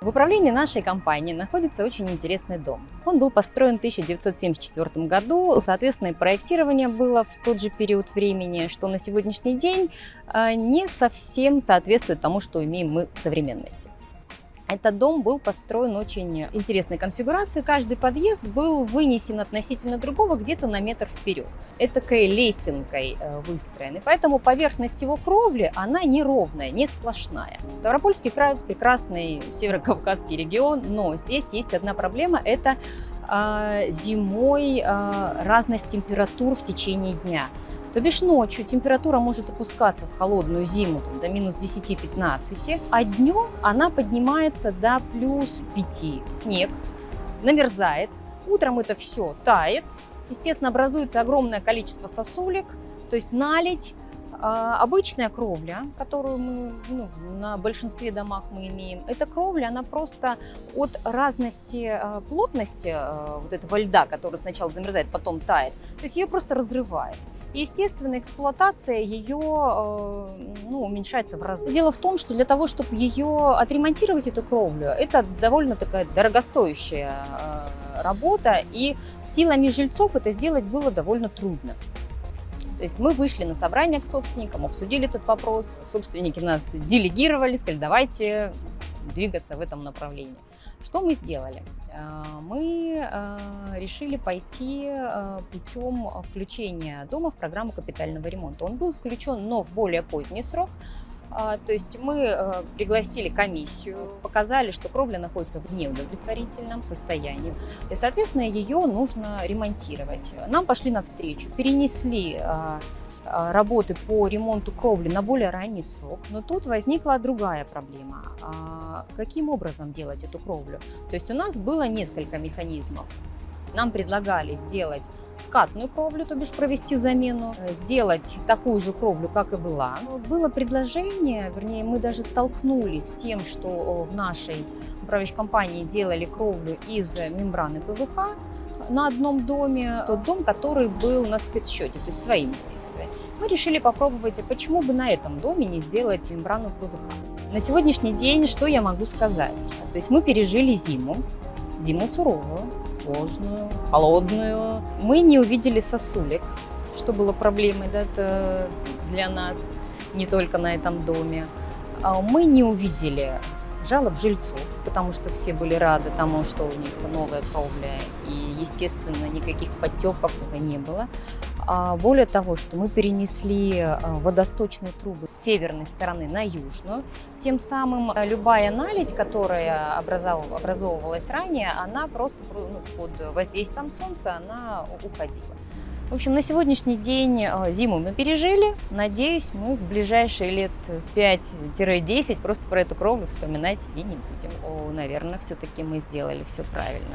В управлении нашей компании находится очень интересный дом. Он был построен в 1974 году, соответственно, и проектирование было в тот же период времени, что на сегодняшний день а, не совсем соответствует тому, что имеем мы в современности. Этот дом был построен очень интересной конфигурацией. Каждый подъезд был вынесен относительно другого где-то на метр вперед. Этакой лесенкой э, выстроен. И поэтому поверхность его кровли, она неровная, не сплошная. Ставропольский край – прекрасный северокавказский регион, но здесь есть одна проблема – это э, зимой э, разность температур в течение дня. То бишь ночью температура может опускаться в холодную зиму там, до минус 10-15, а днем она поднимается до плюс 5. Снег намерзает, утром это все тает, естественно, образуется огромное количество сосулек, то есть налить, а, обычная кровля, которую мы ну, на большинстве домах мы имеем, эта кровля, она просто от разности а, плотности а, вот этого льда, который сначала замерзает, потом тает, то есть ее просто разрывает. Естественно, эксплуатация ее э, ну, уменьшается в разы. Дело в том, что для того, чтобы ее отремонтировать, эту кровлю, это довольно такая дорогостоящая э, работа, и силами жильцов это сделать было довольно трудно. То есть мы вышли на собрание к собственникам, обсудили этот вопрос, собственники нас делегировали, сказали, давайте двигаться в этом направлении. Что мы сделали? А, мы решили пойти а, путем включения дома в программу капитального ремонта. Он был включен, но в более поздний срок. То есть мы пригласили комиссию, показали, что кровля находится в неудовлетворительном состоянии, и, соответственно, ее нужно ремонтировать. Нам пошли навстречу, перенесли а, работы по ремонту кровли на более ранний срок. Но тут возникла другая проблема. А каким образом делать эту кровлю? То есть у нас было несколько механизмов. Нам предлагали сделать скатную кровлю, то бишь провести замену, сделать такую же кровлю, как и была. Было предложение, вернее, мы даже столкнулись с тем, что в нашей управляющей компании делали кровлю из мембраны ПВХ на одном доме, тот дом, который был на спецсчете, то есть своими средствами мы решили попробовать, а почему бы на этом доме не сделать мембрану ПВХ. На сегодняшний день что я могу сказать? То есть мы пережили зиму, зиму суровую, сложную, холодную. Мы не увидели сосулек, что было проблемой да, для нас, не только на этом доме. А мы не увидели жалоб жильцов, потому что все были рады тому, что у них новая кровля, и, естественно, никаких подтеков не было. А более того, что мы перенесли а, водосточные трубы с северной стороны на южную, тем самым а, любая наледь, которая образовывалась ранее, она просто ну, под воздействием солнца она уходила. В общем, на сегодняшний день зиму мы пережили. Надеюсь, мы в ближайшие лет 5-10 просто про эту кровлю вспоминать и не будем. О, наверное, все-таки мы сделали все правильно.